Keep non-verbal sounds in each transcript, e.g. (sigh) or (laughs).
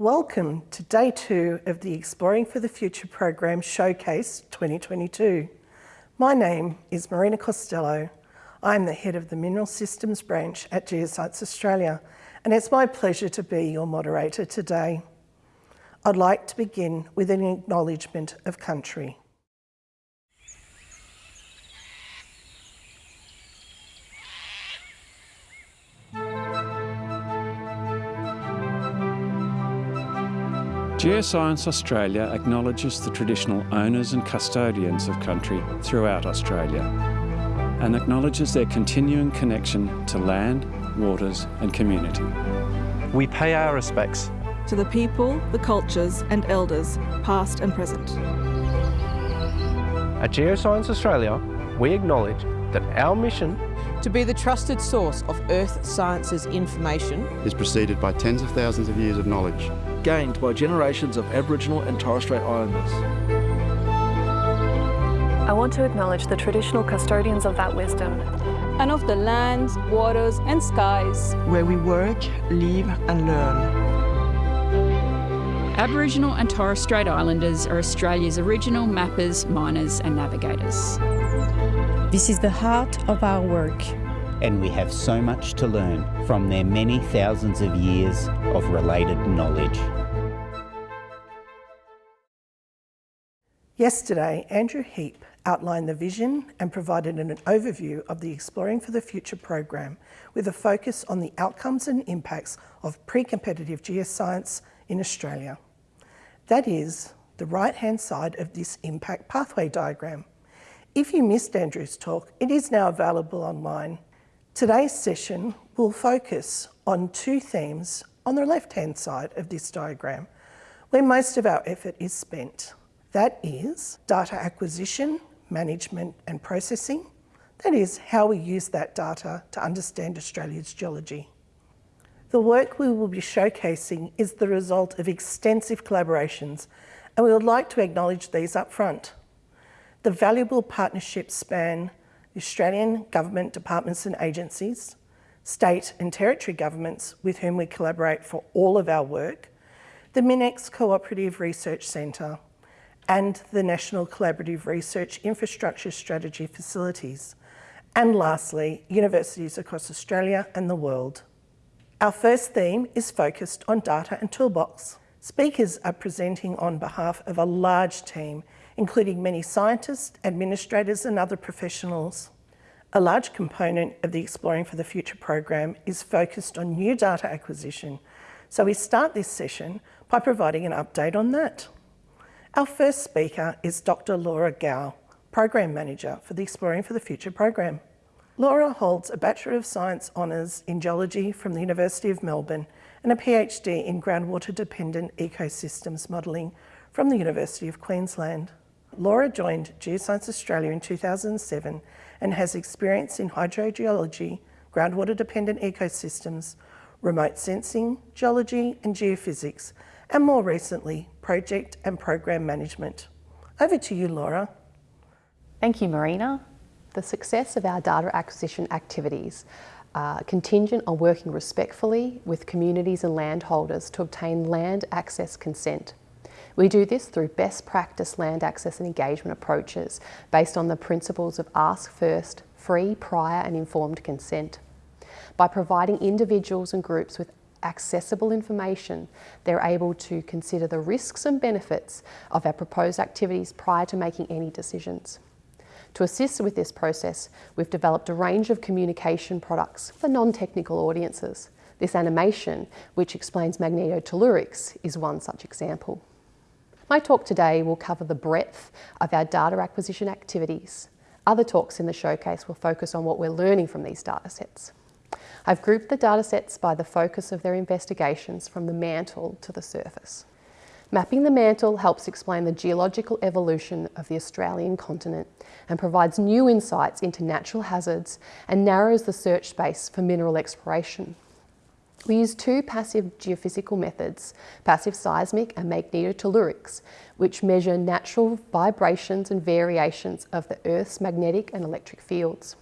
Welcome to day two of the Exploring for the Future program Showcase 2022. My name is Marina Costelloe. I'm the head of the Mineral Systems branch at Geoscience Australia and it's my pleasure to be your moderator today. I'd like to begin with an acknowledgement of country. Geoscience Australia acknowledges the traditional owners and custodians of country throughout Australia and acknowledges their continuing connection to land, waters and community. We pay our respects to the people, the cultures and elders, past and present. At Geoscience Australia, we acknowledge that our mission to be the trusted source of Earth sciences information is preceded by tens of thousands of years of knowledge gained by generations of Aboriginal and Torres Strait Islanders. I want to acknowledge the traditional custodians of that wisdom and of the lands, waters and skies where we work, live and learn. Aboriginal and Torres Strait Islanders are Australia's original mappers, miners and navigators. This is the heart of our work and we have so much to learn from their many thousands of years of related knowledge. Yesterday, Andrew Heap outlined the vision and provided an overview of the Exploring for the Future program with a focus on the outcomes and impacts of pre-competitive geoscience in Australia. That is, the right-hand side of this impact pathway diagram. If you missed Andrew's talk, it is now available online Today's session will focus on two themes on the left-hand side of this diagram, where most of our effort is spent. That is data acquisition, management and processing. That is how we use that data to understand Australia's geology. The work we will be showcasing is the result of extensive collaborations and we would like to acknowledge these up front. The valuable partnerships span Australian government departments and agencies, state and territory governments with whom we collaborate for all of our work, the MinEx Cooperative Research Centre, and the National Collaborative Research Infrastructure Strategy facilities, and lastly, universities across Australia and the world. Our first theme is focused on data and toolbox. Speakers are presenting on behalf of a large team including many scientists, administrators and other professionals. A large component of the Exploring for the Future program is focused on new data acquisition, so we start this session by providing an update on that. Our first speaker is Dr Laura Gow, Program Manager for the Exploring for the Future program. Laura holds a Bachelor of Science Honours in Geology from the University of Melbourne and a PhD in Groundwater Dependent Ecosystems Modelling from the University of Queensland. Laura joined Geoscience Australia in 2007 and has experience in hydrogeology, groundwater dependent ecosystems, remote sensing, geology and geophysics, and more recently, project and program management. Over to you, Laura. Thank you, Marina. The success of our data acquisition activities are contingent on working respectfully with communities and landholders to obtain land access consent. We do this through best practice land access and engagement approaches based on the principles of ask first, free, prior and informed consent. By providing individuals and groups with accessible information, they're able to consider the risks and benefits of our proposed activities prior to making any decisions. To assist with this process, we've developed a range of communication products for non-technical audiences. This animation, which explains magnetotellurics, is one such example. My talk today will cover the breadth of our data acquisition activities. Other talks in the showcase will focus on what we're learning from these data sets. I've grouped the data sets by the focus of their investigations from the mantle to the surface. Mapping the mantle helps explain the geological evolution of the Australian continent and provides new insights into natural hazards and narrows the search space for mineral exploration. We use two passive geophysical methods, passive seismic and magnetotellurics, which measure natural vibrations and variations of the Earth's magnetic and electric fields.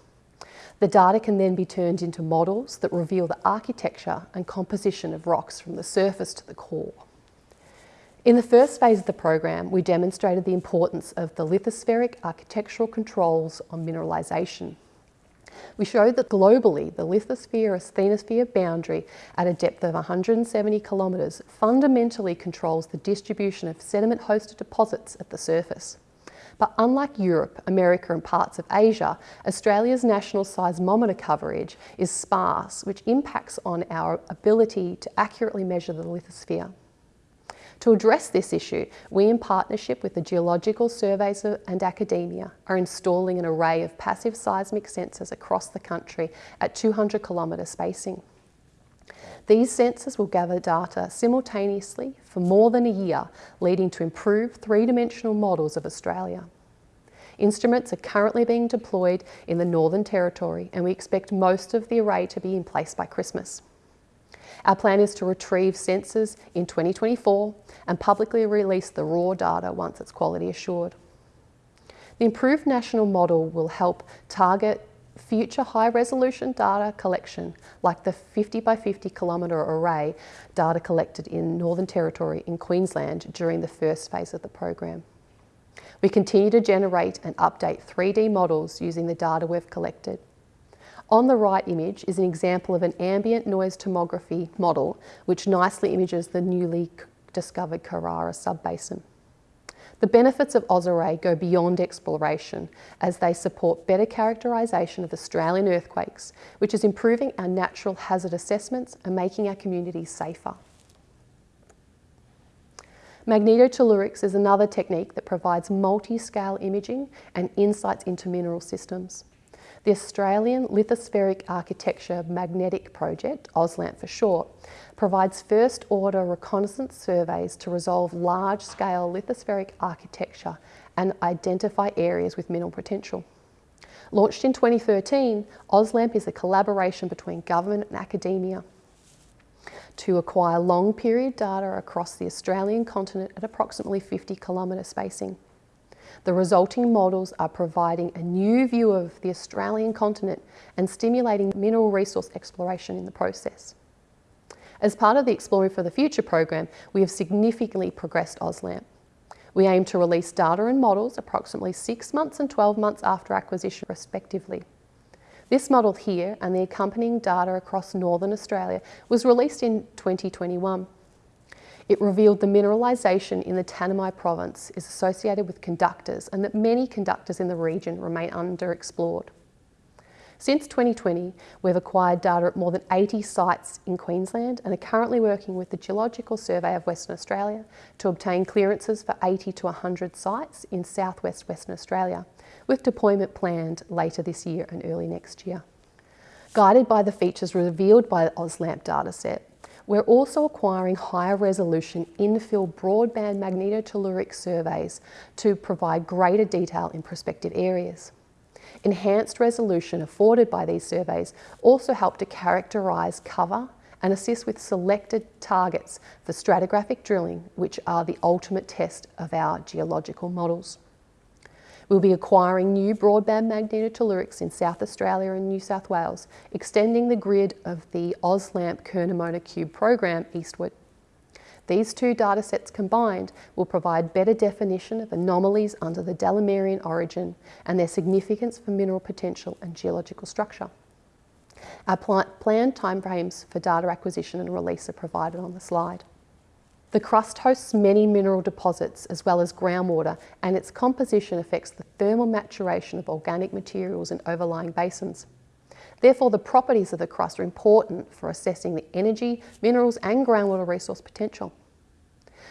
The data can then be turned into models that reveal the architecture and composition of rocks from the surface to the core. In the first phase of the program, we demonstrated the importance of the lithospheric architectural controls on mineralisation. We showed that globally, the lithosphere-asthenosphere boundary at a depth of 170 kilometres fundamentally controls the distribution of sediment-hosted deposits at the surface. But unlike Europe, America and parts of Asia, Australia's national seismometer coverage is sparse, which impacts on our ability to accurately measure the lithosphere. To address this issue, we in partnership with the Geological Surveys and academia are installing an array of passive seismic sensors across the country at 200 kilometre spacing. These sensors will gather data simultaneously for more than a year, leading to improved three-dimensional models of Australia. Instruments are currently being deployed in the Northern Territory and we expect most of the array to be in place by Christmas. Our plan is to retrieve sensors in 2024 and publicly release the raw data once it's quality assured. The improved national model will help target future high resolution data collection like the 50 by 50 kilometre array data collected in Northern Territory in Queensland during the first phase of the program. We continue to generate and update 3D models using the data we've collected. On the right image is an example of an ambient noise tomography model which nicely images the newly discovered Carrara subbasin. The benefits of AusArray go beyond exploration as they support better characterisation of Australian earthquakes, which is improving our natural hazard assessments and making our communities safer. Magnetotellurics is another technique that provides multi-scale imaging and insights into mineral systems. The Australian Lithospheric Architecture Magnetic Project, AusLAMP for short, provides first order reconnaissance surveys to resolve large scale lithospheric architecture and identify areas with mineral potential. Launched in 2013, AusLAMP is a collaboration between government and academia to acquire long period data across the Australian continent at approximately 50 kilometre spacing. The resulting models are providing a new view of the Australian continent and stimulating mineral resource exploration in the process. As part of the Exploring for the Future program, we have significantly progressed AusLAMP. We aim to release data and models approximately six months and 12 months after acquisition respectively. This model here and the accompanying data across Northern Australia was released in 2021. It revealed the mineralisation in the Tanami province is associated with conductors and that many conductors in the region remain underexplored. Since 2020, we've acquired data at more than 80 sites in Queensland and are currently working with the Geological Survey of Western Australia to obtain clearances for 80 to 100 sites in southwest Western Australia, with deployment planned later this year and early next year. Guided by the features revealed by the AusLAMP dataset, we're also acquiring higher resolution infill broadband magnetotelluric surveys to provide greater detail in prospective areas. Enhanced resolution afforded by these surveys also help to characterise cover and assist with selected targets for stratigraphic drilling, which are the ultimate test of our geological models. We'll be acquiring new broadband magnetotellurics in South Australia and New South Wales, extending the grid of the AusLAMP Curnamona Cube program eastward. These two datasets combined will provide better definition of anomalies under the Delamerian Orogen and their significance for mineral potential and geological structure. Our planned timeframes for data acquisition and release are provided on the slide. The crust hosts many mineral deposits as well as groundwater and its composition affects the thermal maturation of organic materials in overlying basins. Therefore, the properties of the crust are important for assessing the energy, minerals and groundwater resource potential.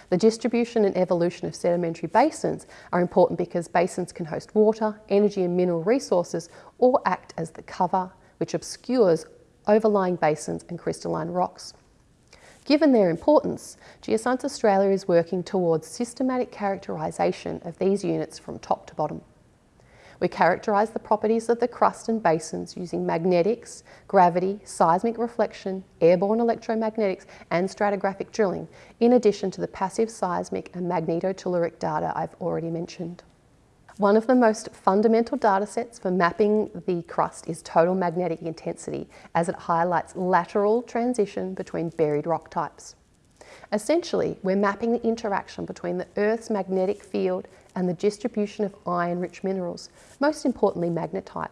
The distribution and evolution of sedimentary basins are important because basins can host water, energy and mineral resources or act as the cover which obscures overlying basins and crystalline rocks. Given their importance, Geoscience Australia is working towards systematic characterisation of these units from top to bottom. We characterise the properties of the crust and basins using magnetics, gravity, seismic reflection, airborne electromagnetics and stratigraphic drilling, in addition to the passive seismic and magnetotelluric data I've already mentioned. One of the most fundamental data sets for mapping the crust is total magnetic intensity as it highlights lateral transition between buried rock types. Essentially, we're mapping the interaction between the Earth's magnetic field and the distribution of iron-rich minerals, most importantly magnetite.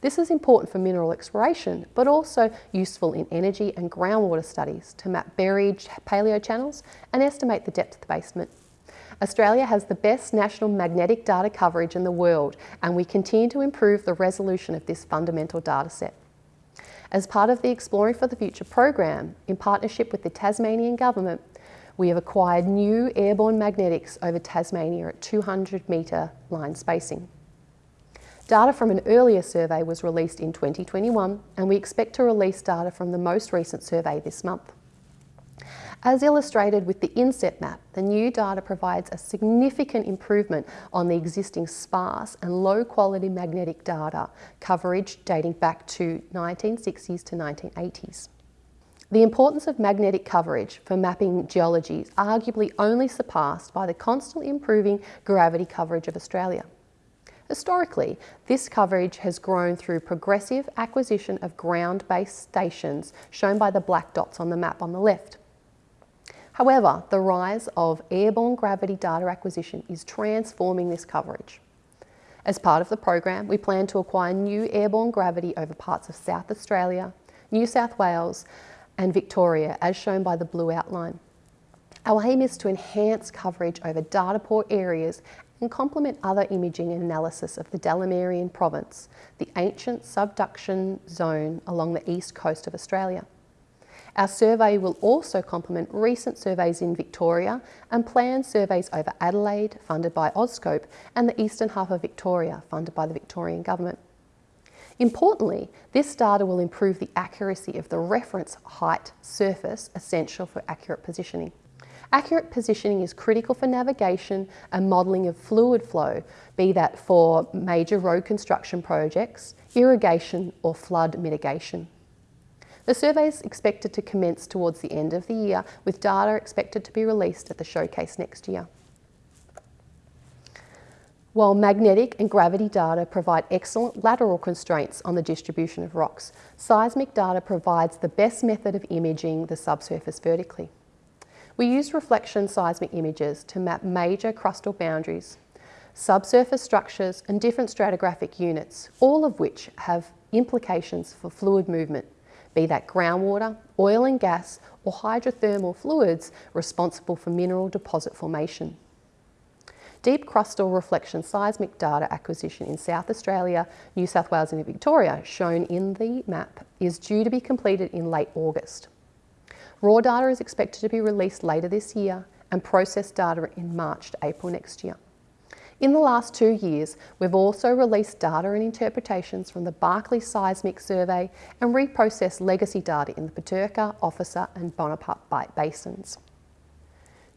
This is important for mineral exploration, but also useful in energy and groundwater studies to map buried paleochannels and estimate the depth of the basement. Australia has the best national magnetic data coverage in the world and we continue to improve the resolution of this fundamental data set. As part of the Exploring for the Future program, in partnership with the Tasmanian Government, we have acquired new airborne magnetics over Tasmania at 200 metre line spacing. Data from an earlier survey was released in 2021 and we expect to release data from the most recent survey this month. As illustrated with the inset map, the new data provides a significant improvement on the existing sparse and low quality magnetic data coverage dating back to 1960s to 1980s. The importance of magnetic coverage for mapping geology is arguably only surpassed by the constantly improving gravity coverage of Australia. Historically, this coverage has grown through progressive acquisition of ground-based stations shown by the black dots on the map on the left. However, the rise of airborne gravity data acquisition is transforming this coverage. As part of the program, we plan to acquire new airborne gravity over parts of South Australia, New South Wales and Victoria, as shown by the blue outline. Our aim is to enhance coverage over data poor areas and complement other imaging and analysis of the Delamerian province, the ancient subduction zone along the east coast of Australia. Our survey will also complement recent surveys in Victoria and planned surveys over Adelaide, funded by AuScope, and the eastern half of Victoria, funded by the Victorian Government. Importantly, this data will improve the accuracy of the reference height surface essential for accurate positioning. Accurate positioning is critical for navigation and modelling of fluid flow, be that for major road construction projects, irrigation or flood mitigation. The survey is expected to commence towards the end of the year, with data expected to be released at the showcase next year. While magnetic and gravity data provide excellent lateral constraints on the distribution of rocks, seismic data provides the best method of imaging the subsurface vertically. We use reflection seismic images to map major crustal boundaries, subsurface structures and different stratigraphic units, all of which have implications for fluid movement, be that groundwater, oil and gas or hydrothermal fluids responsible for mineral deposit formation. Deep crustal reflection seismic data acquisition in South Australia, New South Wales and Victoria, shown in the map, is due to be completed in late August. Raw data is expected to be released later this year and processed data in March to April next year. In the last two years, we've also released data and interpretations from the Barkly Seismic Survey and reprocessed legacy data in the Butyrka, Officer and Bonaparte Basins.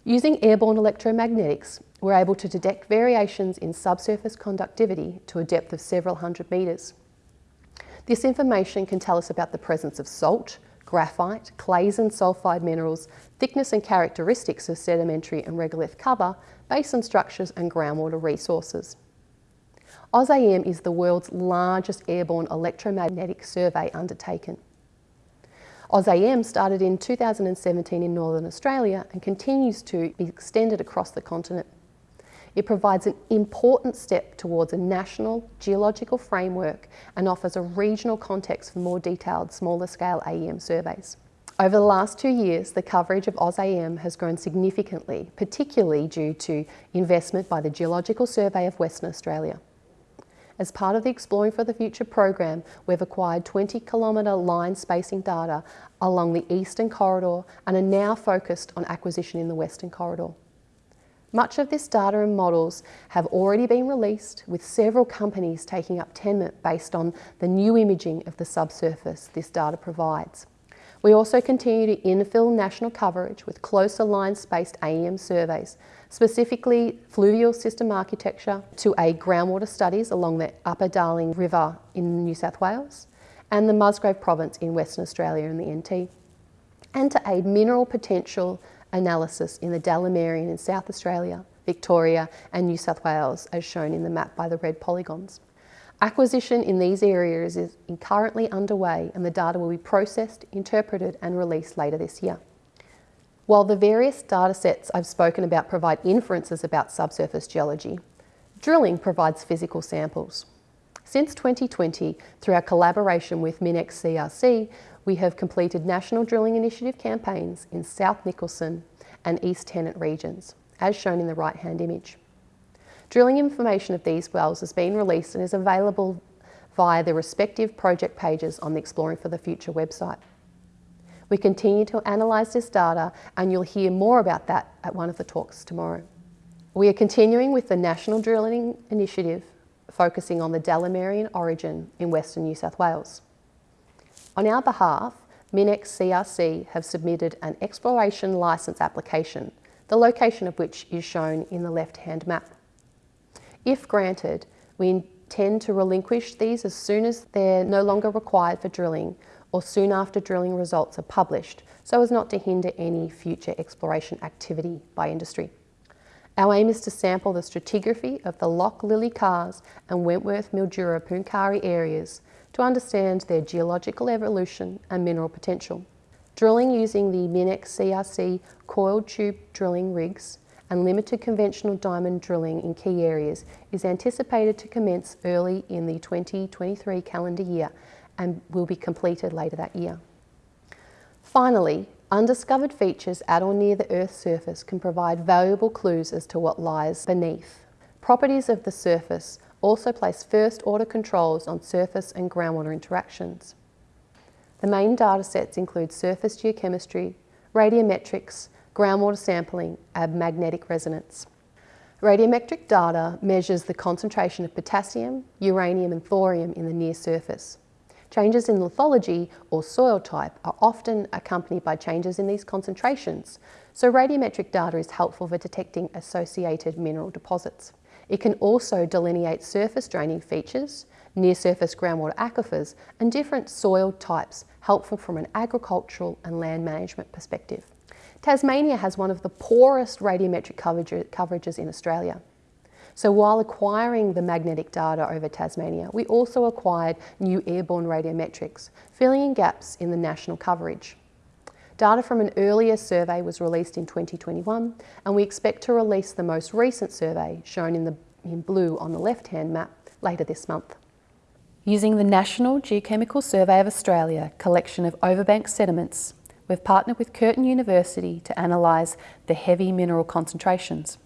Using airborne electromagnetics, we're able to detect variations in subsurface conductivity to a depth of several hundred metres. This information can tell us about the presence of salt, graphite, clays and sulphide minerals, thickness and characteristics of sedimentary and regolith cover, basin structures and groundwater resources. AusAEM is the world's largest airborne electromagnetic survey undertaken. AusAEM started in 2017 in Northern Australia and continues to be extended across the continent. It provides an important step towards a national geological framework and offers a regional context for more detailed, smaller scale AEM surveys. Over the last two years, the coverage of AusAEM has grown significantly, particularly due to investment by the Geological Survey of Western Australia. As part of the Exploring for the Future program, we've acquired 20 kilometre line spacing data along the eastern corridor and are now focused on acquisition in the western corridor. Much of this data and models have already been released with several companies taking up tenement based on the new imaging of the subsurface this data provides. We also continue to infill national coverage with closer line-spaced AEM surveys, specifically fluvial system architecture to aid groundwater studies along the Upper Darling River in New South Wales and the Musgrave Province in Western Australia in the NT, and to aid mineral potential analysis in the Delamerian in South Australia, Victoria and New South Wales as shown in the map by the red polygons. Acquisition in these areas is currently underway and the data will be processed, interpreted and released later this year. While the various data sets I've spoken about provide inferences about subsurface geology, drilling provides physical samples. Since 2020, through our collaboration with MinEx CRC, we have completed National Drilling Initiative campaigns in South Nicholson and East Tennant regions, as shown in the right-hand image. Drilling information of these wells has been released and is available via the respective project pages on the Exploring for the Future website. We continue to analyse this data and you'll hear more about that at one of the talks tomorrow. We are continuing with the National Drilling Initiative focusing on the Delamerian Orogen in Western New South Wales. On our behalf, MinEx CRC have submitted an exploration licence application, the location of which is shown in the left-hand map. If granted, we intend to relinquish these as soon as they're no longer required for drilling or soon after drilling results are published so as not to hinder any future exploration activity by industry. Our aim is to sample the stratigraphy of the Loch Lilly Kars and Wentworth Mildura Pooncarie areas to understand their geological evolution and mineral potential. Drilling using the MinEx CRC coiled tube drilling rigs and limited conventional diamond drilling in key areas is anticipated to commence early in the 2023 calendar year and will be completed later that year. Finally, undiscovered features at or near the Earth's surface can provide valuable clues as to what lies beneath. Properties of the surface also place first order controls on surface and groundwater interactions. The main data sets include surface geochemistry, radiometrics, groundwater sampling and magnetic resonance. Radiometric data measures the concentration of potassium, uranium and thorium in the near surface. Changes in lithology or soil type are often accompanied by changes in these concentrations, so radiometric data is helpful for detecting associated mineral deposits. It can also delineate surface draining features, near surface groundwater aquifers and different soil types, helpful from an agricultural and land management perspective. Tasmania has one of the poorest radiometric coverages in Australia. So while acquiring the magnetic data over Tasmania, we also acquired new airborne radiometrics, filling in gaps in the national coverage. Data from an earlier survey was released in 2021 and we expect to release the most recent survey, shown in, the, in blue on the left-hand map, later this month. Using the National Geochemical Survey of Australia collection of overbank sediments, we've partnered with Curtin University to analyse the heavy mineral concentrations.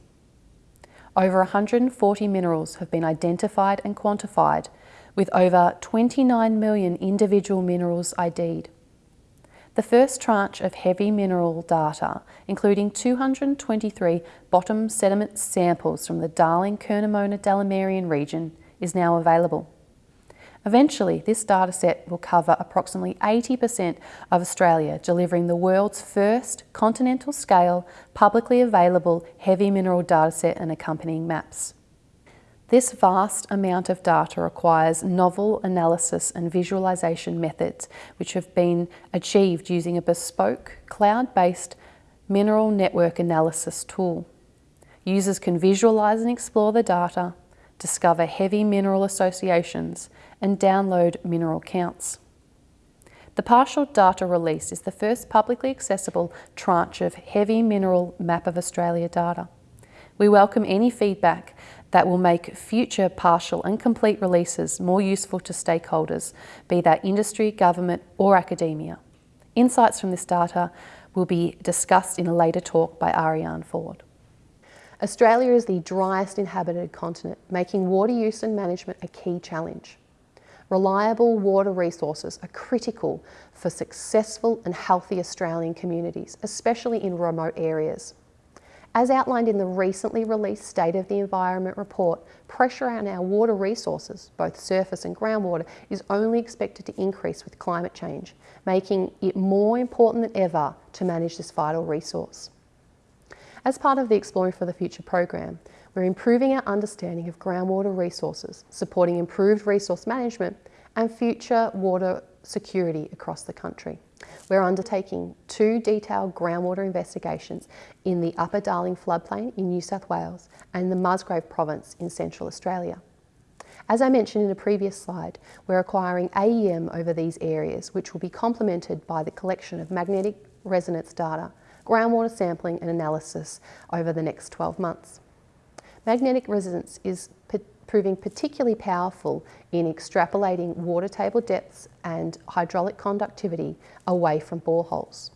Over 140 minerals have been identified and quantified, with over 29 million individual minerals ID'd. The first tranche of heavy mineral data, including 223 bottom sediment samples from the Darling Curnamona Delamerian region, is now available. Eventually, this dataset will cover approximately 80% of Australia, delivering the world's first continental scale, publicly available heavy mineral dataset and accompanying maps. This vast amount of data requires novel analysis and visualisation methods which have been achieved using a bespoke, cloud-based mineral network analysis tool. Users can visualise and explore the data, discover heavy mineral associations and download mineral counts. The partial data release is the first publicly accessible tranche of heavy mineral map of Australia data. We welcome any feedback that will make future partial and complete releases more useful to stakeholders, be that industry, government or academia. Insights from this data will be discussed in a later talk by Arianne Ford. Australia is the driest inhabited continent, making water use and management a key challenge. Reliable water resources are critical for successful and healthy Australian communities, especially in remote areas. As outlined in the recently released State of the Environment report, pressure on our water resources, both surface and groundwater, is only expected to increase with climate change, making it more important than ever to manage this vital resource. As part of the Exploring for the Future program, we're improving our understanding of groundwater resources, supporting improved resource management and future water security across the country. We're undertaking two detailed groundwater investigations in the Upper Darling floodplain in New South Wales and the Musgrave province in Central Australia. As I mentioned in a previous slide, we're acquiring AEM over these areas, which will be complemented by the collection of magnetic resonance data groundwater sampling and analysis over the next 12 months. Magnetic resonance is proving particularly powerful in extrapolating water table depths and hydraulic conductivity away from boreholes.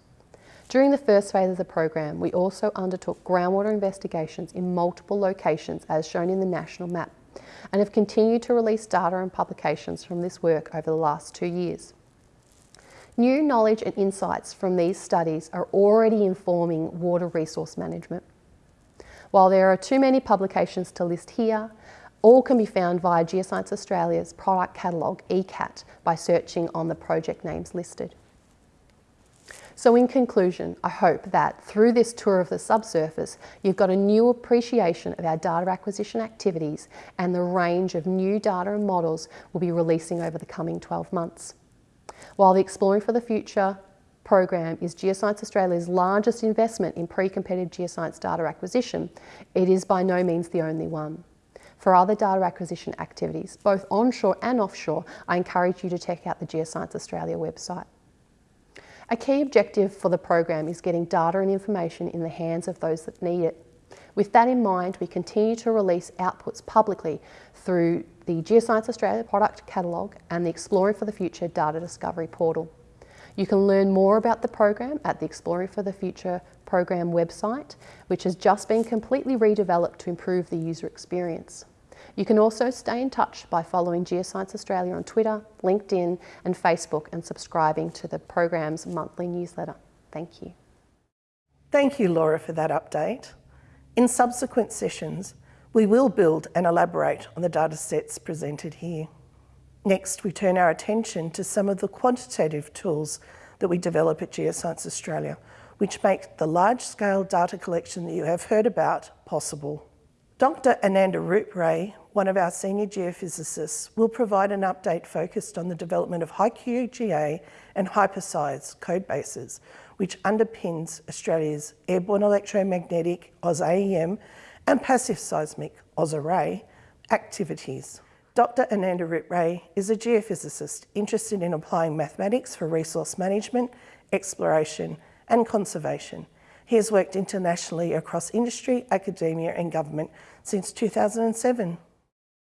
During the first phase of the program, we also undertook groundwater investigations in multiple locations as shown in the national map and have continued to release data and publications from this work over the last two years. New knowledge and insights from these studies are already informing water resource management. While there are too many publications to list here, all can be found via Geoscience Australia's product catalogue, ECAT, by searching on the project names listed. So in conclusion, I hope that through this tour of the subsurface, you've got a new appreciation of our data acquisition activities and the range of new data and models we'll be releasing over the coming 12 months. While the Exploring for the Future program is Geoscience Australia's largest investment in pre-competitive geoscience data acquisition, it is by no means the only one. For other data acquisition activities, both onshore and offshore, I encourage you to check out the Geoscience Australia website. A key objective for the program is getting data and information in the hands of those that need it. With that in mind, we continue to release outputs publicly through the Geoscience Australia product catalogue and the Exploring for the Future data discovery portal. You can learn more about the program at the Exploring for the Future program website, which has just been completely redeveloped to improve the user experience. You can also stay in touch by following Geoscience Australia on Twitter, LinkedIn and Facebook and subscribing to the program's monthly newsletter. Thank you. Thank you, Laura, for that update. In subsequent sessions, we will build and elaborate on the data sets presented here. Next, we turn our attention to some of the quantitative tools that we develop at Geoscience Australia, which make the large-scale data collection that you have heard about possible. Dr Anandaroop Ray, one of our senior geophysicists, will provide an update focused on the development of HiQGA and HiPerSeis code bases, which underpins Australia's airborne electromagnetic AusAEM and passive seismic AusArray activities. Dr Anandaroop Ray is a geophysicist interested in applying mathematics for resource management, exploration and conservation. He has worked internationally across industry, academia and government since 2007.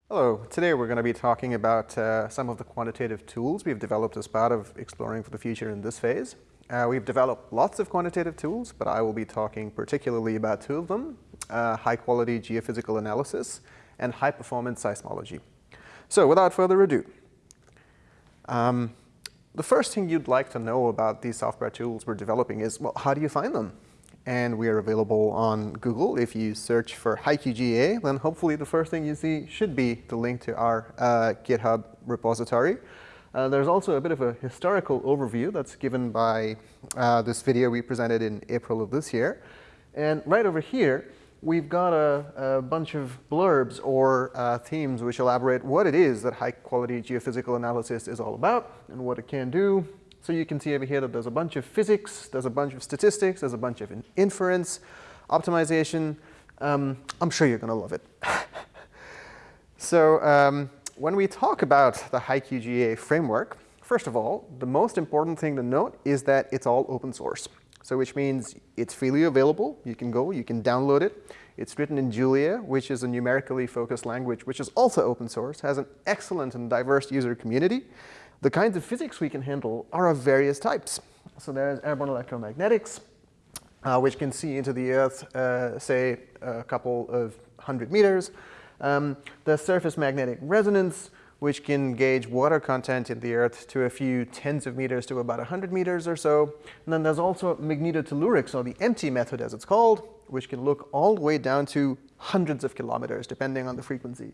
Hello, today we're going to be talking about uh, some of the quantitative tools we've developed as part of Exploring for the Future in this phase. Uh, we've developed lots of quantitative tools, but I will be talking particularly about two of them, uh, high-quality geophysical analysis and high-performance seismology. So without further ado, um, the first thing you'd like to know about these software tools we're developing is, well, how do you find them? and we are available on Google. If you search for HiQGA, then hopefully the first thing you see should be the link to our uh, GitHub repository. Uh, there's also a bit of a historical overview that's given by uh, this video we presented in April of this year. And right over here, we've got a, a bunch of blurbs or uh, themes which elaborate what it is that high-quality geophysical analysis is all about and what it can do, so you can see over here that there's a bunch of physics, there's a bunch of statistics, there's a bunch of inference, optimization. Um, I'm sure you're going to love it. (laughs) so um, when we talk about the HiQGA framework, first of all, the most important thing to note is that it's all open source. So which means it's freely available. You can go, you can download it. It's written in Julia, which is a numerically focused language, which is also open source, has an excellent and diverse user community. The kinds of physics we can handle are of various types. So there's airborne electromagnetics, uh, which can see into the Earth, uh, say, a couple of hundred meters. Um, there's surface magnetic resonance, which can gauge water content in the Earth to a few tens of meters to about 100 meters or so. And then there's also magnetotellurics, or the MT method as it's called, which can look all the way down to hundreds of kilometers, depending on the frequency.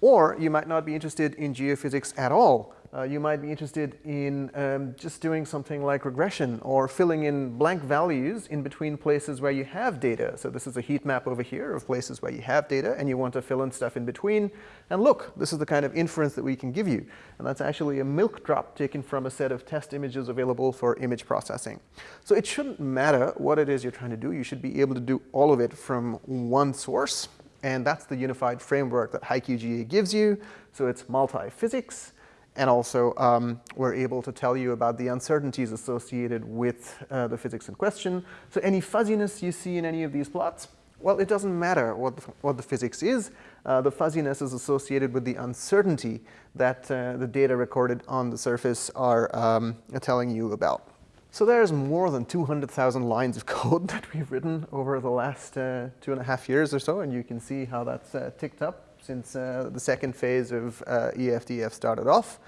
Or you might not be interested in geophysics at all, uh, you might be interested in um, just doing something like regression or filling in blank values in between places where you have data. So this is a heat map over here of places where you have data and you want to fill in stuff in between. And look, this is the kind of inference that we can give you. And that's actually a milk drop taken from a set of test images available for image processing. So it shouldn't matter what it is you're trying to do. You should be able to do all of it from one source. And that's the unified framework that HiQGA gives you. So it's multi-physics, And also, um, we're able to tell you about the uncertainties associated with uh, the physics in question. So any fuzziness you see in any of these plots, well, it doesn't matter what the, what the physics is. Uh, the fuzziness is associated with the uncertainty that uh, the data recorded on the surface are um, telling you about. So there's more than 200,000 lines of (laughs) code that we've written over the last uh, two and a half years or so, and you can see how that's uh, ticked up since uh, the second phase of uh, EFTF started off.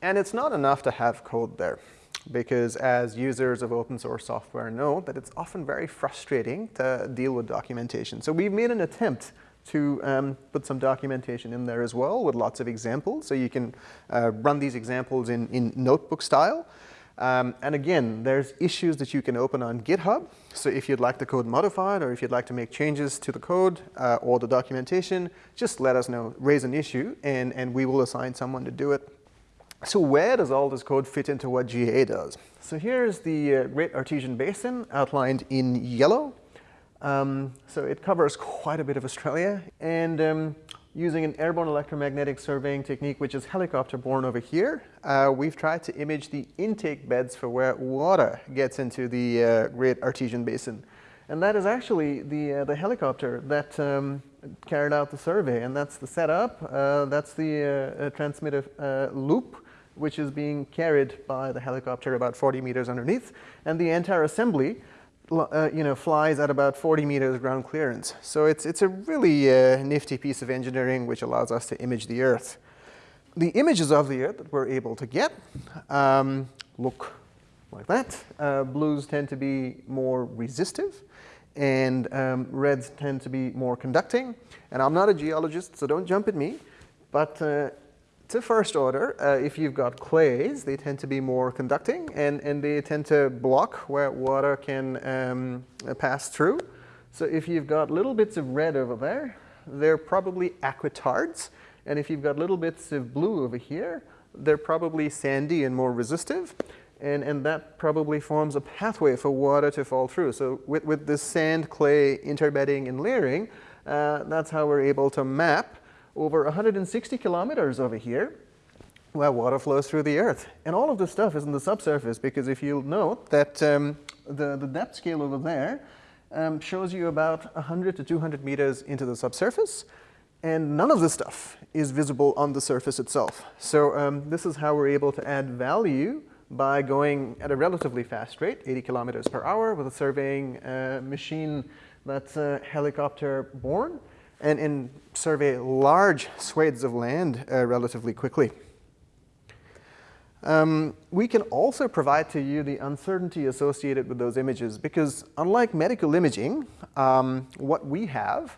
And it's not enough to have code there because as users of open source software know that it's often very frustrating to deal with documentation. So we've made an attempt to um, put some documentation in there as well with lots of examples. So you can uh, run these examples in, in notebook style. Um, and again, there's issues that you can open on GitHub. So if you'd like the code modified or if you'd like to make changes to the code uh, or the documentation, just let us know, raise an issue, and, and we will assign someone to do it. So where does all this code fit into what GA does? So here's the uh, Great Artesian Basin outlined in yellow. Um, so it covers quite a bit of Australia. And um, using an airborne electromagnetic surveying technique, which is helicopter borne over here, uh, we've tried to image the intake beds for where water gets into the uh, Great Artesian Basin. And that is actually the, uh, the helicopter that um, carried out the survey. And that's the setup. Uh, that's the uh, transmitter uh, loop which is being carried by the helicopter about 40 meters underneath, and the entire assembly uh, you know, flies at about 40 meters ground clearance. So it's, it's a really uh, nifty piece of engineering which allows us to image the Earth. The images of the Earth that we're able to get um, look like that. Uh, blues tend to be more resistive, and um, reds tend to be more conducting. And I'm not a geologist, so don't jump at me, but uh, to first order, uh, if you've got clays, they tend to be more conducting and, and they tend to block where water can um, pass through. So if you've got little bits of red over there, they're probably aquitards. And if you've got little bits of blue over here, they're probably sandy and more resistive. And, and that probably forms a pathway for water to fall through. So with, with this sand, clay, interbedding, and layering, uh, that's how we're able to map over 160 kilometers over here where water flows through the earth. And all of this stuff is in the subsurface because if you'll note that um, the, the depth scale over there um, shows you about 100 to 200 meters into the subsurface and none of this stuff is visible on the surface itself. So um, this is how we're able to add value by going at a relatively fast rate, 80 kilometers per hour, with a surveying uh, machine that's uh, helicopter borne and, and survey large swathes of land uh, relatively quickly. Um, we can also provide to you the uncertainty associated with those images because unlike medical imaging, um, what we have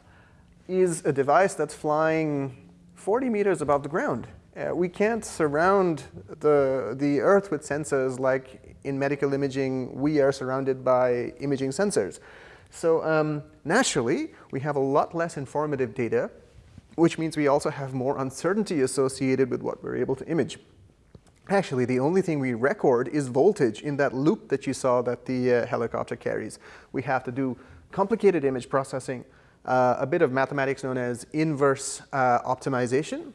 is a device that's flying 40 meters above the ground. Uh, we can't surround the, the Earth with sensors like in medical imaging we are surrounded by imaging sensors. So um, naturally, we have a lot less informative data, which means we also have more uncertainty associated with what we're able to image. Actually, the only thing we record is voltage in that loop that you saw that the uh, helicopter carries. We have to do complicated image processing, uh, a bit of mathematics known as inverse uh, optimization,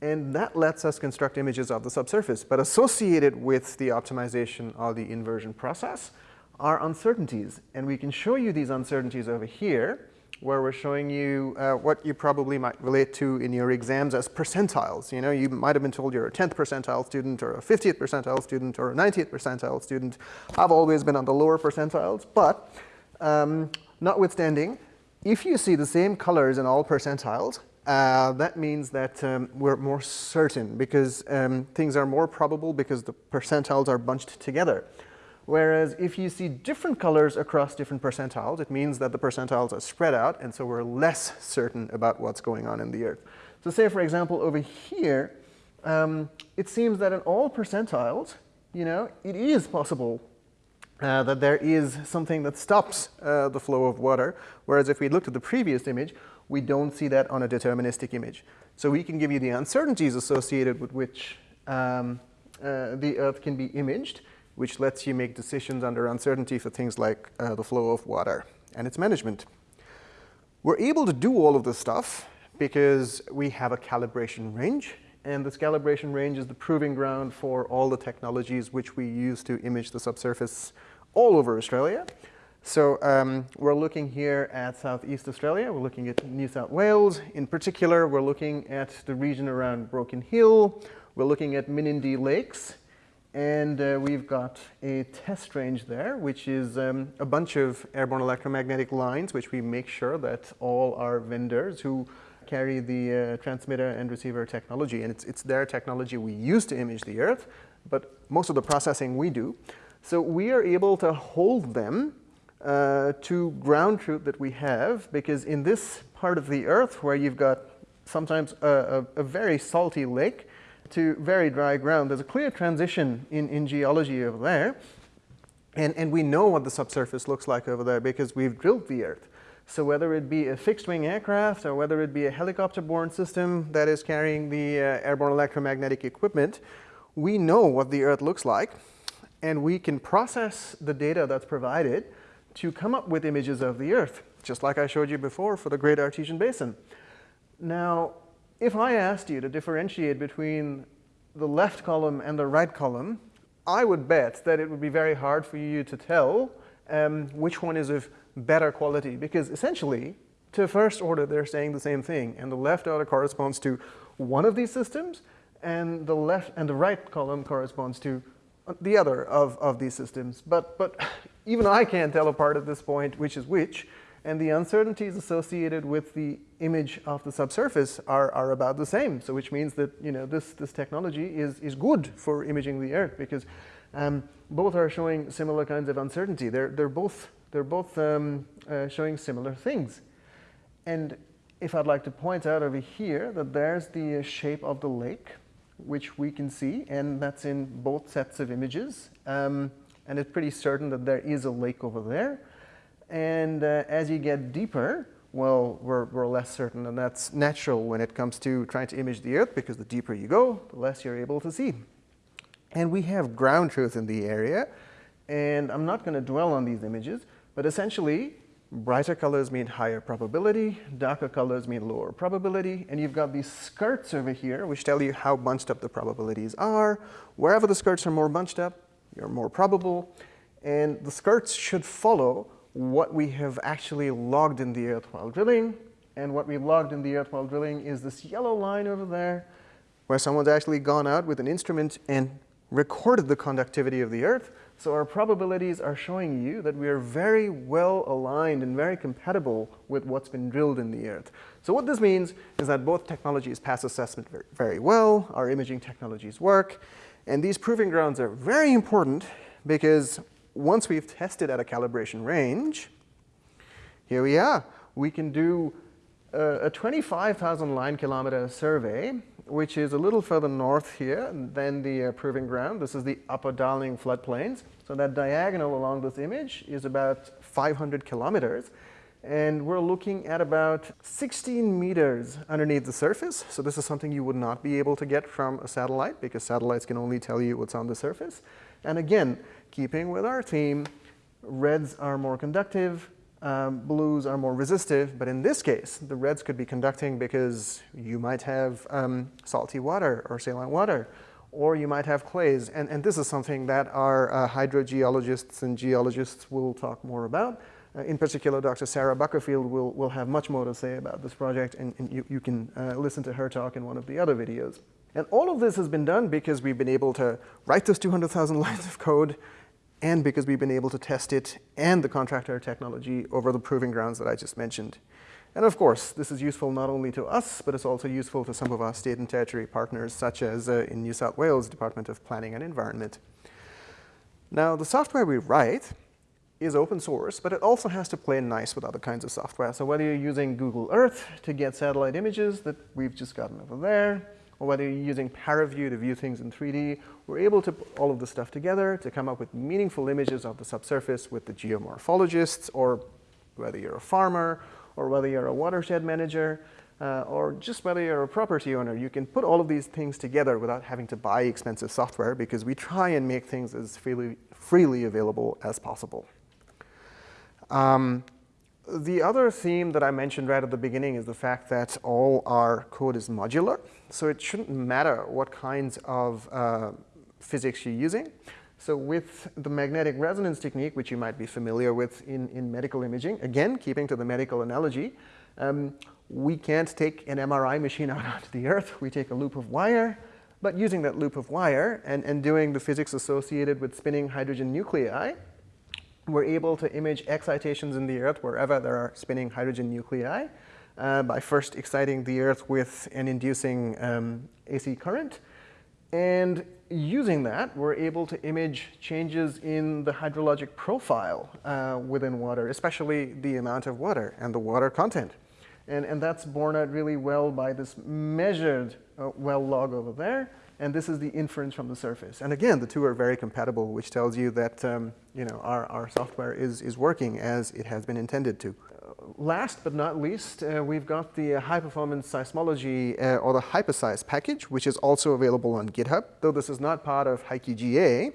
and that lets us construct images of the subsurface. But associated with the optimization or the inversion process are uncertainties. And we can show you these uncertainties over here, where we're showing you uh, what you probably might relate to in your exams as percentiles. You know, you might have been told you're a 10th percentile student or a 50th percentile student or a 90th percentile student. I've always been on the lower percentiles, but um, notwithstanding, if you see the same colors in all percentiles, uh, that means that um, we're more certain because um, things are more probable because the percentiles are bunched together. Whereas if you see different colors across different percentiles, it means that the percentiles are spread out, and so we're less certain about what's going on in the Earth. So say, for example, over here, um, it seems that in all percentiles, you know, it is possible uh, that there is something that stops uh, the flow of water, whereas if we looked at the previous image, we don't see that on a deterministic image. So we can give you the uncertainties associated with which um, uh, the Earth can be imaged, which lets you make decisions under uncertainty for things like uh, the flow of water and its management. We're able to do all of this stuff because we have a calibration range and this calibration range is the proving ground for all the technologies which we use to image the subsurface all over Australia. So um, we're looking here at Southeast Australia, we're looking at New South Wales. In particular, we're looking at the region around Broken Hill, we're looking at Menindee Lakes, and uh, we've got a test range there, which is um, a bunch of airborne electromagnetic lines, which we make sure that all our vendors who carry the uh, transmitter and receiver technology, and it's, it's their technology we use to image the Earth, but most of the processing we do. So we are able to hold them uh, to ground truth that we have, because in this part of the Earth where you've got sometimes a, a, a very salty lake to very dry ground, there's a clear transition in, in geology over there. And, and we know what the subsurface looks like over there because we've drilled the Earth. So whether it be a fixed-wing aircraft or whether it be a helicopter-borne system that is carrying the uh, airborne electromagnetic equipment, we know what the Earth looks like, and we can process the data that's provided to come up with images of the Earth, just like I showed you before for the Great Artesian Basin. Now, if I asked you to differentiate between the left column and the right column, I would bet that it would be very hard for you to tell um, which one is of better quality because essentially to first order they're saying the same thing and the left order corresponds to one of these systems and the left and the right column corresponds to the other of, of these systems. But, but even I can't tell apart at this point which is which and the uncertainties associated with the image of the subsurface are, are about the same. So which means that you know this, this technology is, is good for imaging the Earth because um, both are showing similar kinds of uncertainty. They're, they're both they're both um, uh, showing similar things. And if I'd like to point out over here that there's the shape of the lake, which we can see, and that's in both sets of images. Um, and it's pretty certain that there is a lake over there. And uh, as you get deeper, well, we're, we're less certain, and that's natural when it comes to trying to image the Earth, because the deeper you go, the less you're able to see. And we have ground truth in the area, and I'm not going to dwell on these images, but essentially, brighter colors mean higher probability, darker colors mean lower probability, and you've got these skirts over here which tell you how bunched up the probabilities are. Wherever the skirts are more bunched up, you're more probable, and the skirts should follow what we have actually logged in the earth while drilling, and what we logged in the earth while drilling is this yellow line over there, where someone's actually gone out with an instrument and recorded the conductivity of the earth, so our probabilities are showing you that we are very well aligned and very compatible with what's been drilled in the Earth. So what this means is that both technologies pass assessment very, very well, our imaging technologies work, and these proving grounds are very important because once we've tested at a calibration range, here we are. We can do a, a 25,000 line kilometer survey which is a little further north here than the uh, proving ground. This is the upper Darling floodplains. So that diagonal along this image is about 500 kilometers. And we're looking at about 16 meters underneath the surface. So this is something you would not be able to get from a satellite because satellites can only tell you what's on the surface. And again, keeping with our theme, reds are more conductive, um, blues are more resistive, but in this case, the reds could be conducting because you might have um, salty water or saline water, or you might have clays. And, and this is something that our uh, hydrogeologists and geologists will talk more about. Uh, in particular, Dr. Sarah Buckerfield will, will have much more to say about this project, and, and you, you can uh, listen to her talk in one of the other videos. And all of this has been done because we've been able to write those 200,000 (laughs) lines of code and because we've been able to test it and the contractor technology over the proving grounds that I just mentioned. And of course, this is useful not only to us, but it's also useful to some of our state and territory partners, such as uh, in New South Wales Department of Planning and Environment. Now, the software we write is open source, but it also has to play nice with other kinds of software. So whether you're using Google Earth to get satellite images that we've just gotten over there, or whether you're using ParaView to view things in 3D, we're able to put all of this stuff together to come up with meaningful images of the subsurface with the geomorphologists, or whether you're a farmer, or whether you're a watershed manager, uh, or just whether you're a property owner, you can put all of these things together without having to buy expensive software because we try and make things as freely, freely available as possible. Um, The other theme that I mentioned right at the beginning is the fact that all our code is modular. So it shouldn't matter what kinds of uh, physics you're using. So with the magnetic resonance technique, which you might be familiar with in, in medical imaging, again, keeping to the medical analogy, um, we can't take an MRI machine (laughs) out onto the earth. We take a loop of wire, but using that loop of wire and, and doing the physics associated with spinning hydrogen nuclei, we're able to image excitations in the earth wherever there are spinning hydrogen nuclei uh, by first exciting the earth with an inducing um, AC current. And using that, we're able to image changes in the hydrologic profile uh, within water, especially the amount of water and the water content. And, and that's borne out really well by this measured uh, well log over there. And this is the inference from the surface. And again, the two are very compatible, which tells you that um, you know, our, our software is, is working as it has been intended to last but not least, uh, we've got the high-performance seismology uh, or the HiPerSeis package, which is also available on GitHub, though this is not part of HiQGA.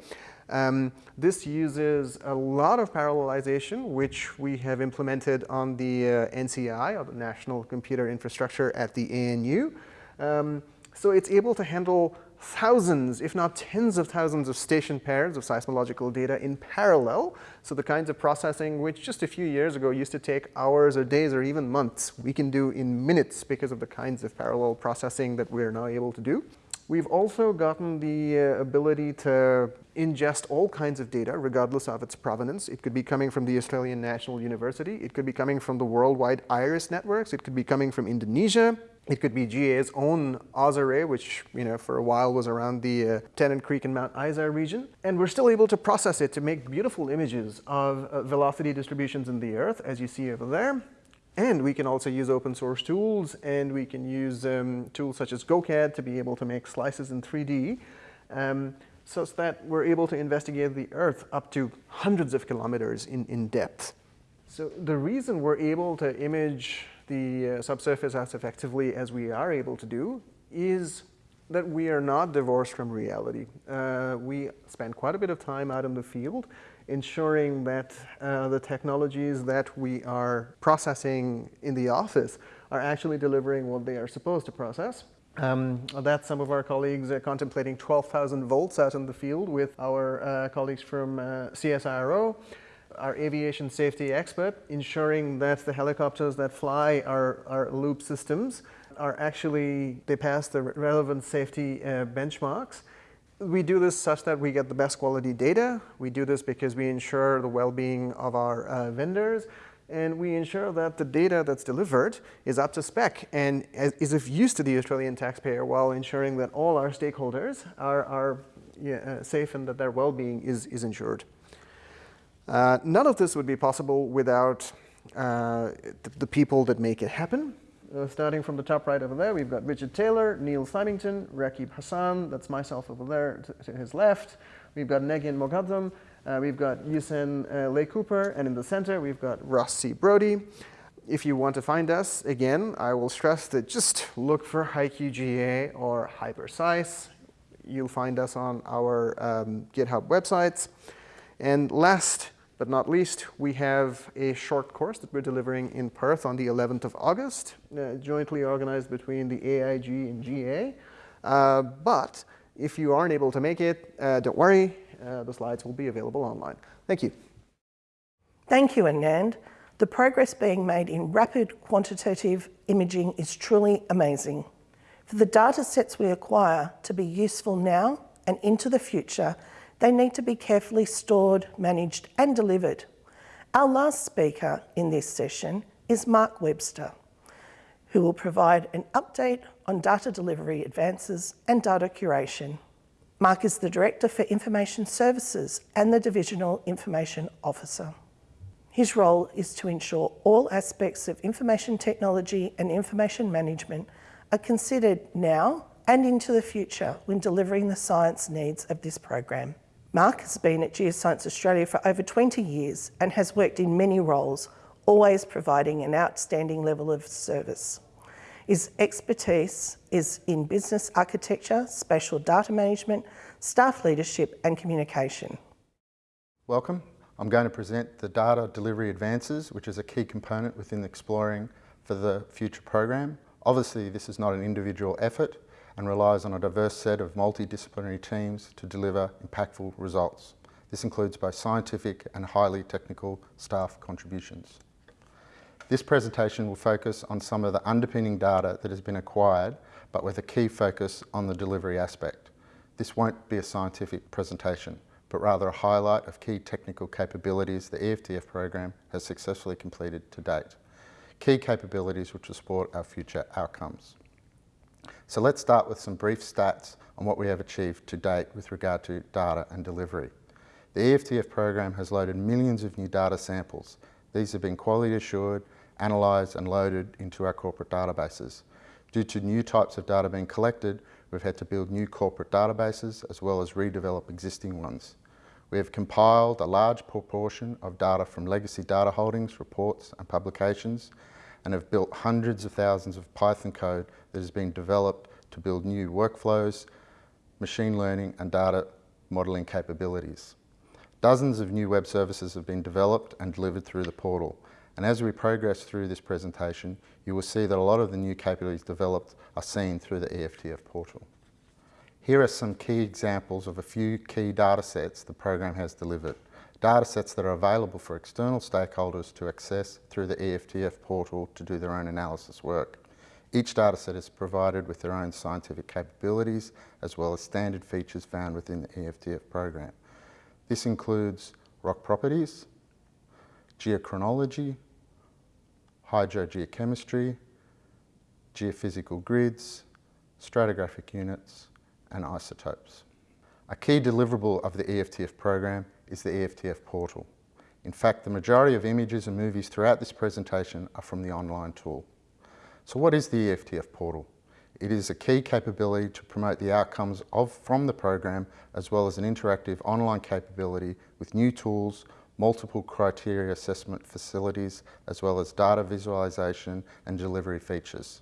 Um, this uses a lot of parallelization, which we have implemented on the uh, NCI, or the National Computer Infrastructure at the ANU. Um, so it's able to handle thousands, if not tens of thousands of station pairs of seismological data in parallel. So the kinds of processing which just a few years ago used to take hours or days or even months, we can do in minutes because of the kinds of parallel processing that we're now able to do. We've also gotten the uh, ability to ingest all kinds of data, regardless of its provenance. It could be coming from the Australian National University. It could be coming from the worldwide IRIS networks. It could be coming from Indonesia. It could be GA's own AusArray, which you know for a while was around the uh, Tennant Creek and Mount Isa region. And we're still able to process it to make beautiful images of uh, velocity distributions in the Earth, as you see over there. And we can also use open source tools, and we can use um, tools such as GoCAD to be able to make slices in 3D, um, such that we're able to investigate the Earth up to hundreds of kilometers in, in depth. So the reason we're able to image the uh, subsurface as effectively as we are able to do is that we are not divorced from reality. Uh, we spend quite a bit of time out in the field ensuring that uh, the technologies that we are processing in the office are actually delivering what they are supposed to process. Um, that's some of our colleagues uh, contemplating 12,000 volts out in the field with our uh, colleagues from uh, CSIRO our aviation safety expert, ensuring that the helicopters that fly our, our loop systems are actually, they pass the relevant safety uh, benchmarks. We do this such that we get the best quality data. We do this because we ensure the well-being of our uh, vendors. And we ensure that the data that's delivered is up to spec and is of use to the Australian taxpayer while ensuring that all our stakeholders are, are yeah, uh, safe and that their well-being is, is ensured. Uh, none of this would be possible without uh, the, the, people that make it happen. Uh, starting from the top right over there, we've got Richard Taylor, Neil Symington, Rakib Hassan, that's myself over there to, to his left. We've got Negin Moghadam, uh, we've got Yusen uh, Lay Cooper, and in the center we've got Ross C. Brodie. If you want to find us, again, I will stress that just look for HiQGA or HiPerSeis. You'll find us on our um, GitHub websites. And last but not least, we have a short course that we're delivering in Perth on the 11th of August, uh, jointly organized between the AIG and GA. Uh, but if you aren't able to make it, uh, don't worry, uh, the slides will be available online. Thank you. Thank you, Anand. The progress being made in rapid quantitative imaging is truly amazing. For the data sets we acquire to be useful now and into the future, they need to be carefully stored, managed and delivered. Our last speaker in this session is Mark Webster, who will provide an update on data delivery advances and data curation. Mark is the Director for Information Services and the Divisional Information Officer. His role is to ensure all aspects of information technology and information management are considered now and into the future when delivering the science needs of this program. Mark has been at Geoscience Australia for over 20 years and has worked in many roles, always providing an outstanding level of service. His expertise is in business architecture, spatial data management, staff leadership and communication. Welcome. I'm going to present the data delivery advances, which is a key component within exploring for the future program. Obviously, this is not an individual effort and relies on a diverse set of multidisciplinary teams to deliver impactful results. This includes both scientific and highly technical staff contributions. This presentation will focus on some of the underpinning data that has been acquired, but with a key focus on the delivery aspect. This won't be a scientific presentation, but rather a highlight of key technical capabilities the EFTF program has successfully completed to date. Key capabilities which will support our future outcomes. So let's start with some brief stats on what we have achieved to date with regard to data and delivery. The EFTF program has loaded millions of new data samples. These have been quality assured, analysed and loaded into our corporate databases. Due to new types of data being collected, we've had to build new corporate databases as well as redevelop existing ones. We have compiled a large proportion of data from legacy data holdings, reports and publications and have built hundreds of thousands of Python code that has been developed to build new workflows, machine learning and data modelling capabilities. Dozens of new web services have been developed and delivered through the portal. And as we progress through this presentation, you will see that a lot of the new capabilities developed are seen through the EFTF portal. Here are some key examples of a few key data sets the program has delivered. Data sets that are available for external stakeholders to access through the EFTF portal to do their own analysis work. Each data set is provided with their own scientific capabilities as well as standard features found within the EFTF program. This includes rock properties, geochronology, hydrogeochemistry, geophysical grids, stratigraphic units, and isotopes. A key deliverable of the EFTF program is the EFTF portal. In fact, the majority of images and movies throughout this presentation are from the online tool. So what is the EFTF portal? It is a key capability to promote the outcomes of, from the program as well as an interactive online capability with new tools, multiple criteria assessment facilities as well as data visualization and delivery features.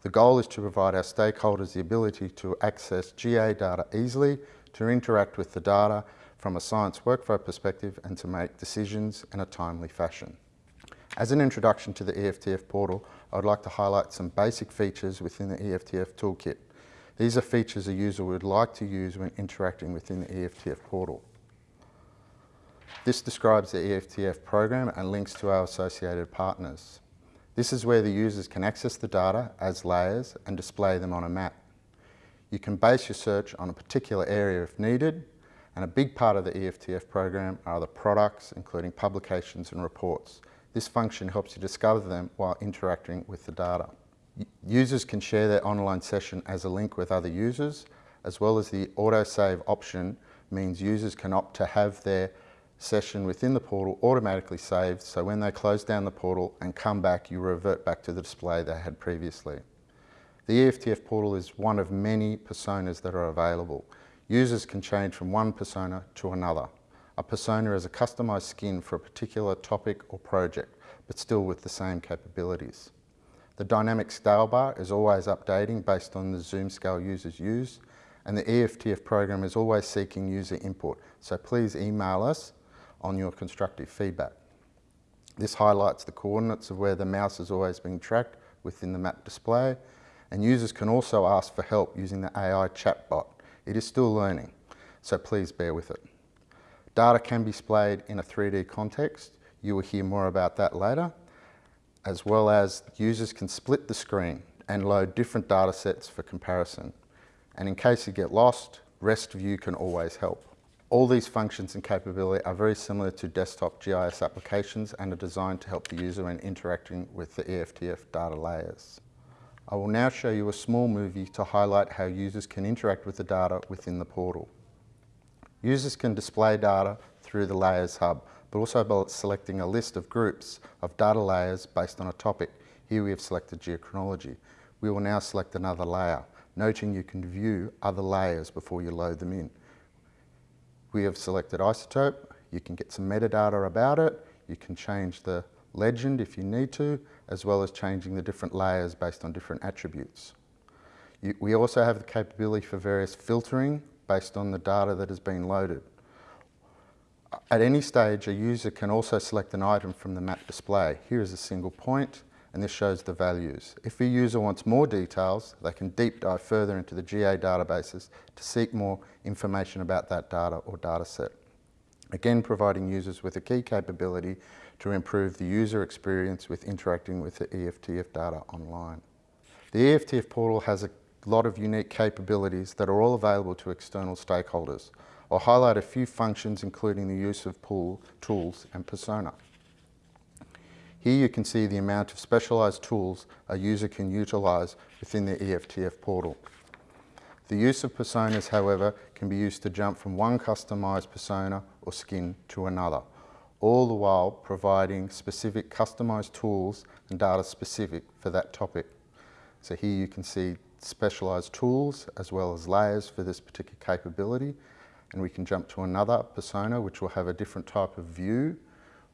The goal is to provide our stakeholders the ability to access GA data easily, to interact with the data from a science workflow perspective and to make decisions in a timely fashion. As an introduction to the EFTF portal, I would like to highlight some basic features within the EFTF toolkit. These are features a user would like to use when interacting within the EFTF portal. This describes the EFTF program and links to our associated partners. This is where the users can access the data as layers and display them on a map. You can base your search on a particular area if needed, and a big part of the EFTF program are the products, including publications and reports. This function helps you discover them while interacting with the data. Users can share their online session as a link with other users, as well as the autosave option means users can opt to have their session within the portal automatically saved so when they close down the portal and come back you revert back to the display they had previously. The EFTF portal is one of many personas that are available. Users can change from one persona to another. A persona is a customized skin for a particular topic or project, but still with the same capabilities. The dynamic scale bar is always updating based on the zoom scale users use, and the EFTF program is always seeking user input, so please email us on your constructive feedback. This highlights the coordinates of where the mouse is always being tracked within the map display, and users can also ask for help using the AI chatbot. It is still learning, so please bear with it. Data can be displayed in a 3D context. You will hear more about that later, as well as users can split the screen and load different data sets for comparison. And in case you get lost, Rest View can always help. All these functions and capability are very similar to desktop GIS applications and are designed to help the user when interacting with the EFTF data layers. I will now show you a small movie to highlight how users can interact with the data within the portal. Users can display data through the Layers Hub, but also by selecting a list of groups of data layers based on a topic. Here we have selected geochronology. We will now select another layer, noting you can view other layers before you load them in. We have selected isotope. You can get some metadata about it. You can change the legend if you need to, as well as changing the different layers based on different attributes. You, we also have the capability for various filtering based on the data that has been loaded. At any stage, a user can also select an item from the map display. Here is a single point, and this shows the values. If a user wants more details, they can deep dive further into the GA databases to seek more information about that data or data set. Again, providing users with a key capability to improve the user experience with interacting with the EFTF data online. The EFTF portal has a lot of unique capabilities that are all available to external stakeholders. I'll highlight a few functions including the use of pool, tools and persona. Here you can see the amount of specialised tools a user can utilise within the EFTF portal. The use of personas, however, can be used to jump from one customised persona or skin to another, all the while providing specific customised tools and data specific for that topic. So here you can see specialised tools as well as layers for this particular capability and we can jump to another persona which will have a different type of view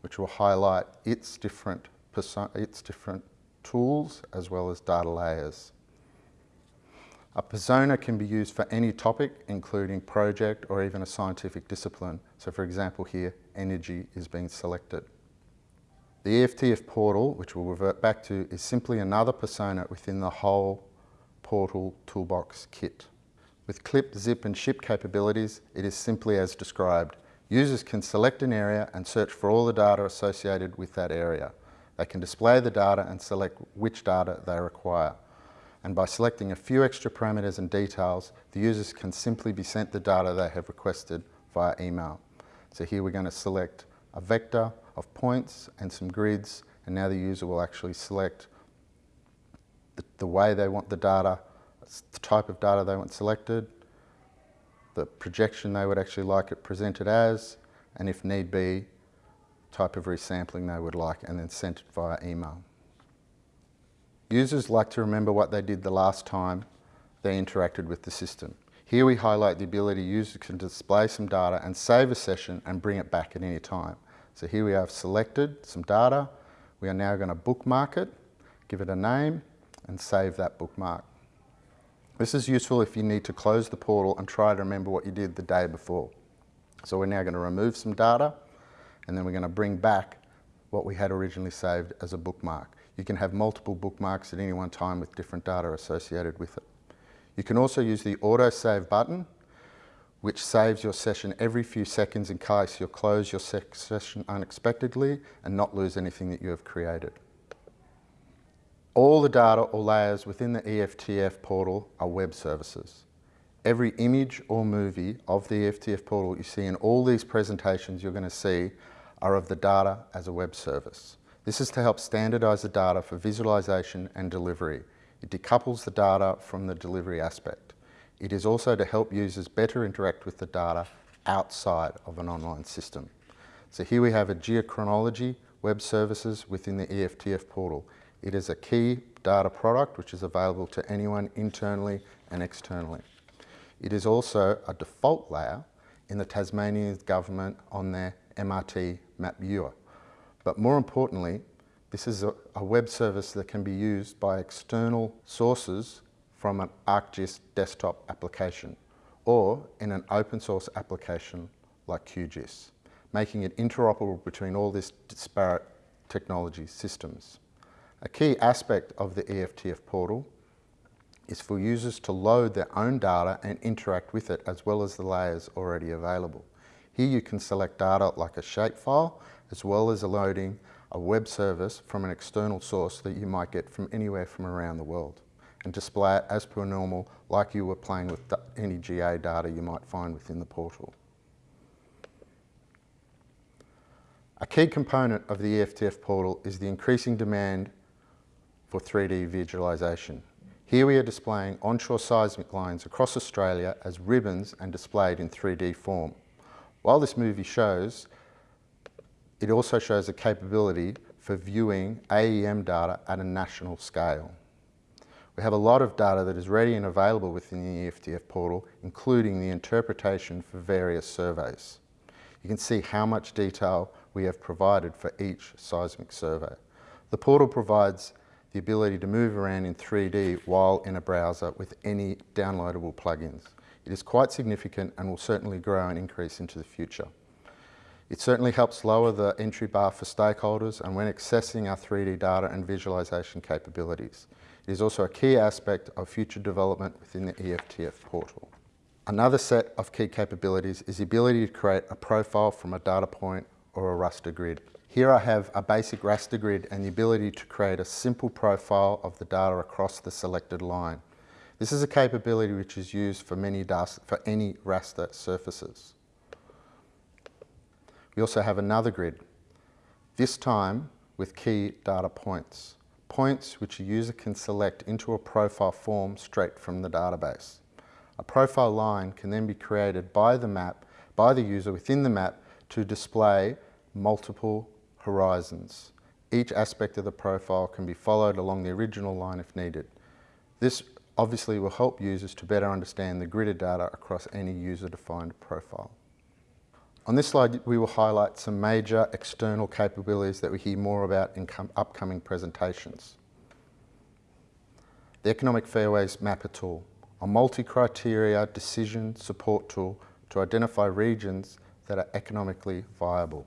which will highlight its different, its different tools as well as data layers. A persona can be used for any topic, including project or even a scientific discipline. So for example here, energy is being selected. The EFTF portal, which we'll revert back to, is simply another persona within the whole portal toolbox kit. With clip, zip and ship capabilities, it is simply as described. Users can select an area and search for all the data associated with that area. They can display the data and select which data they require. And by selecting a few extra parameters and details, the users can simply be sent the data they have requested via email. So here we're going to select a vector of points and some grids, and now the user will actually select the, the way they want the data, the type of data they want selected, the projection they would actually like it presented as, and if need be, type of resampling they would like, and then sent it via email. Users like to remember what they did the last time they interacted with the system. Here we highlight the ability users can display some data and save a session and bring it back at any time. So here we have selected some data. We are now going to bookmark it, give it a name, and save that bookmark. This is useful if you need to close the portal and try to remember what you did the day before. So we're now going to remove some data and then we're going to bring back what we had originally saved as a bookmark. You can have multiple bookmarks at any one time with different data associated with it. You can also use the auto save button which saves your session every few seconds in case you close your session unexpectedly and not lose anything that you have created. All the data or layers within the EFTF portal are web services. Every image or movie of the EFTF portal you see in all these presentations you're going to see are of the data as a web service. This is to help standardise the data for visualisation and delivery. It decouples the data from the delivery aspect. It is also to help users better interact with the data outside of an online system. So here we have a geochronology web services within the EFTF portal. It is a key data product which is available to anyone internally and externally. It is also a default layer in the Tasmanian government on their MRT map viewer. But more importantly, this is a, a, web service that can be used by external sources from an ArcGIS desktop application or in an open source application like QGIS, making it interoperable between all these disparate technology systems. A key aspect of the EFTF portal is for users to load their own data and interact with it as well as the layers already available. Here you can select data like a shapefile as well as loading a web service from an external source that you might get from anywhere from around the world and display it as per normal like you were playing with any GA data you might find within the portal. A key component of the EFTF portal is the increasing demand for 3D visualisation. Here we are displaying onshore seismic lines across Australia as ribbons and displayed in 3D form. While this movie shows, it also shows a capability for viewing AEM data at a national scale. We have a lot of data that is ready and available within the EFTF portal, including the interpretation for various surveys. You can see how much detail we have provided for each seismic survey. The portal provides the ability to move around in 3D while in a browser with any downloadable plugins. It is quite significant and will certainly grow and increase into the future. It certainly helps lower the entry bar for stakeholders and when accessing our 3D data and visualisation capabilities. It is also a key aspect of future development within the EFTF portal. Another set of key capabilities is the ability to create a profile from a data point or a raster grid. Here I have a basic raster grid and the ability to create a simple profile of the data across the selected line. This is a capability which is used for, many for any raster surfaces. We also have another grid, this time with key data points, points which a user can select into a profile form straight from the database. A profile line can then be created by the map, by the user within the map to display multiple horizons. Each aspect of the profile can be followed along the original line if needed. This obviously will help users to better understand the gridded data across any user-defined profile. On this slide, we will highlight some major external capabilities that we hear more about in upcoming presentations. The Economic Fairways Mapper tool, a multi-criteria decision support tool to identify regions that are economically viable.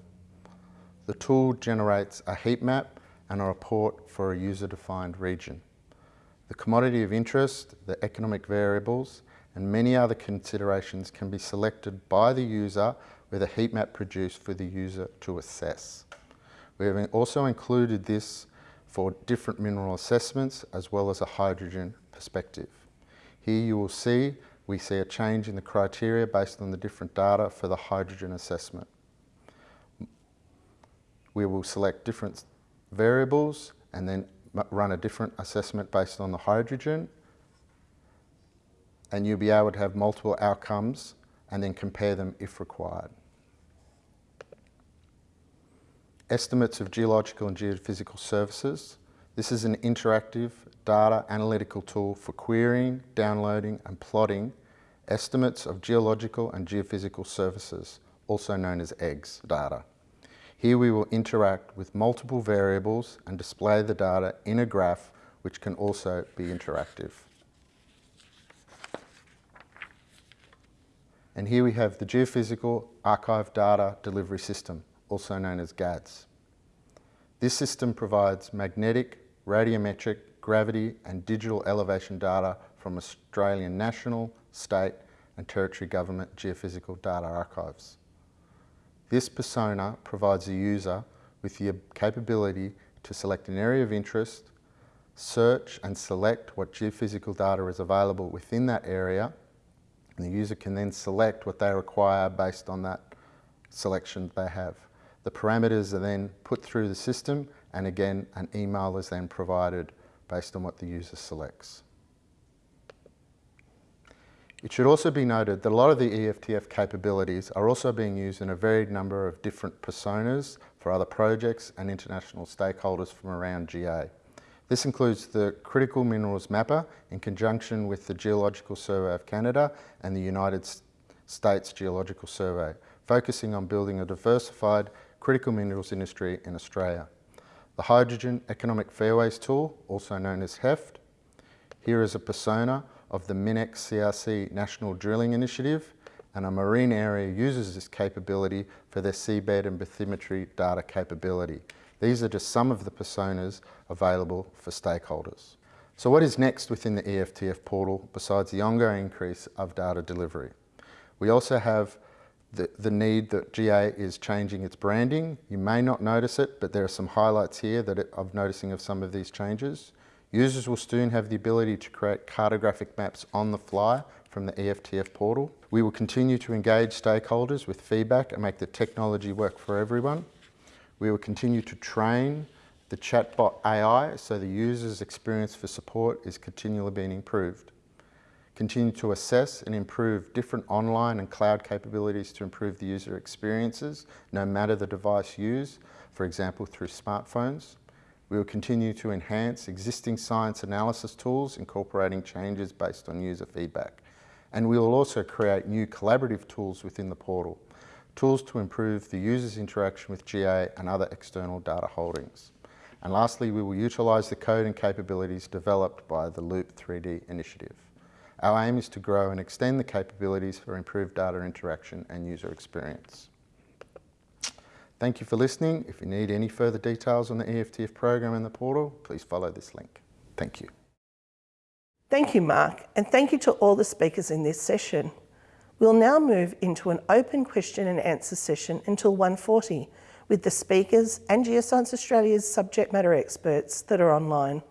The tool generates a heat map and a report for a user-defined region. The commodity of interest, the economic variables, and many other considerations can be selected by the user with a heat map produced for the user to assess. We have also included this for different mineral assessments as well as a hydrogen perspective. Here you will see we see a change in the criteria based on the different data for the hydrogen assessment. We will select different variables and then run a different assessment based on the hydrogen and you'll be able to have multiple outcomes and then compare them if required. Estimates of geological and geophysical services. This is an interactive data analytical tool for querying, downloading and plotting estimates of geological and geophysical services, also known as EGGS data. Here we will interact with multiple variables and display the data in a graph which can also be interactive. And here we have the Geophysical Archive Data Delivery System also known as GADS. This system provides magnetic, radiometric, gravity and digital elevation data from Australian national, state and territory government geophysical data archives. This persona provides the user with the capability to select an area of interest, search and select what geophysical data is available within that area and the user can then select what they require based on that selection they have. The parameters are then put through the system and again an email is then provided based on what the user selects. It should also be noted that a lot of the EFTF capabilities are also being used in a varied number of different personas for other projects and international stakeholders from around GA. This includes the Critical Minerals Mapper in conjunction with the Geological Survey of Canada and the United States Geological Survey, focusing on building a diversified critical minerals industry in Australia. The Hydrogen Economic Fairways tool, also known as HEFT. Here is a persona of the MinEx CRC National Drilling Initiative and a marine area uses this capability for their seabed and bathymetry data capability. These are just some of the personas available for stakeholders. So what is next within the EFTF portal besides the ongoing increase of data delivery? We also have the, the need that GA is changing its branding. You may not notice it, but there are some highlights here that of noticing of some of these changes. Users will soon have the ability to create cartographic maps on the fly from the EFTF portal. We will continue to engage stakeholders with feedback and make the technology work for everyone. We will continue to train the chatbot AI so the user's experience for support is continually being improved continue to assess and improve different online and cloud capabilities to improve the user experiences, no matter the device used, for example, through smartphones. We will continue to enhance existing science analysis tools, incorporating changes based on user feedback. And we will also create new collaborative tools within the portal, tools to improve the user's interaction with GA and other external data holdings. And lastly, we will utilise the code and capabilities developed by the Loop 3D initiative. Our aim is to grow and extend the capabilities for improved data interaction and user experience. Thank you for listening. If you need any further details on the EFTF program and the portal, please follow this link. Thank you. Thank you, Mark, and thank you to all the speakers in this session. We'll now move into an open question and answer session until 1.40 with the speakers and Geoscience Australia's subject matter experts that are online.